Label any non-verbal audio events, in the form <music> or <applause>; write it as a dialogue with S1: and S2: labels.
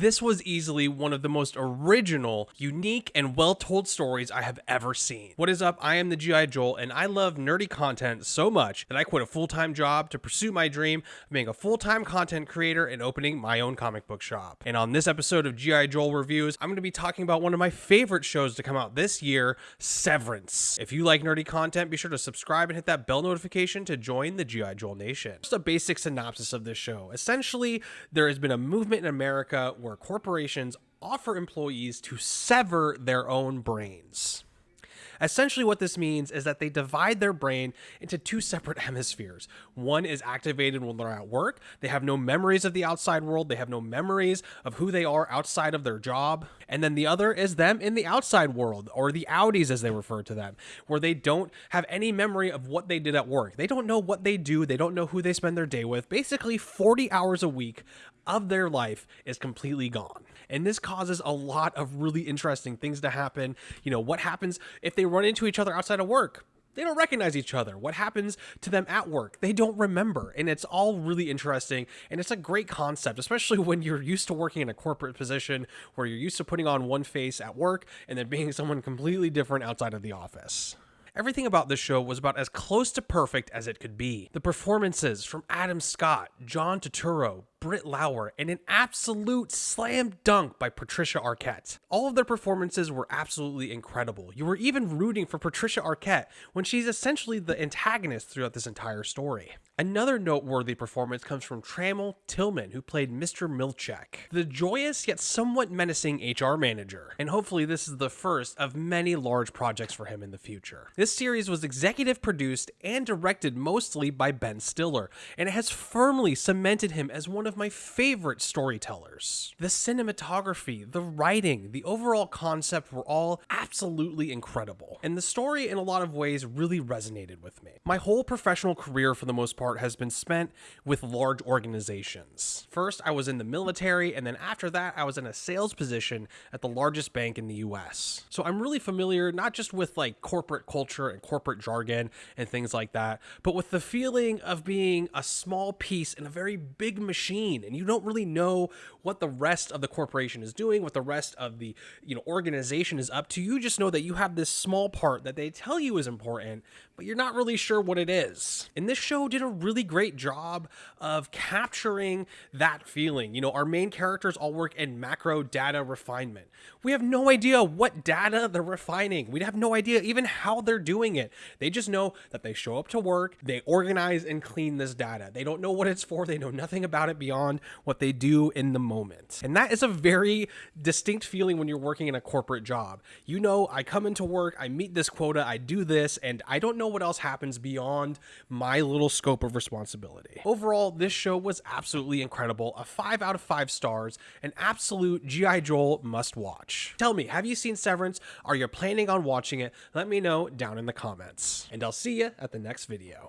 S1: This was easily one of the most original, unique, and well told stories I have ever seen. What is up? I am the G.I. Joel, and I love nerdy content so much that I quit a full time job to pursue my dream of being a full time content creator and opening my own comic book shop. And on this episode of G.I. Joel Reviews, I'm going to be talking about one of my favorite shows to come out this year, Severance. If you like nerdy content, be sure to subscribe and hit that bell notification to join the G.I. Joel Nation. Just a basic synopsis of this show. Essentially, there has been a movement in America where corporations offer employees to sever their own brains. Essentially, what this means is that they divide their brain into two separate <laughs> hemispheres. One is activated when they're at work. They have no memories of the outside world. They have no memories of who they are outside of their job. And then the other is them in the outside world, or the outies as they refer to them, where they don't have any memory of what they did at work. They don't know what they do. They don't know who they spend their day with. Basically, 40 hours a week of their life is completely gone. And this causes a lot of really interesting things to happen. You know, what happens if they run into each other outside of work? They don't recognize each other. What happens to them at work? They don't remember. And it's all really interesting. And it's a great concept, especially when you're used to working in a corporate position where you're used to putting on one face at work and then being <laughs> someone completely different outside of the office. Everything about this show was about as close to perfect as it could be. The performances from Adam Scott, John Turturro, Britt Lower and an absolute slam dunk by Patricia Arquette. All of their performances were absolutely incredible. You were even rooting for Patricia Arquette when she's essentially the antagonist throughout this entire story. Another noteworthy performance comes from Tramell Tillman, who played Mr. Milchick, the joyous yet somewhat menacing HR manager. And hopefully, this is the first of many large projects for him in the future. This series was executive produced and directed mostly by Ben Stiller, and it has firmly cemented him as one of my favorite storytellers. The cinematography, the writing, the overall concept were all absolutely incredible, and the story in a lot of ways really resonated with me. My whole professional career, for the most part, has been spent with large organizations. First, I was in the military, and then after that, I was in a sales position at the largest bank in the US. So I'm really familiar not just with like corporate culture and corporate jargon and things like that, but with the feeling of being a small piece in a very big machine and you don't really know what the rest of the corporation is doing, what the rest of the, you know, organization is up to. You just know that you have this small part that they tell you is important, but you're not really sure what it is. And this show did a really great job of capturing that feeling. You know, our main characters all work in macro data refinement. We have no idea what data they're refining. We have no idea even how they're doing it. They just know that they show up to work, they organize and clean this data. They don't know what it's for, they know nothing about it beyond what they do in the moment. And that is a very distinct feeling when you're working in a corporate job. You know, I come into work, I meet this quota, I do this, and I don't know what else happens beyond my little scope of responsibility. Overall, this show was absolutely incredible. A 5 out of 5 stars, an absolute G.I. Joel must watch. Tell me, have you seen Severance? Are you planning on watching it? Let me know down in the comments. And I'll see you at the next video.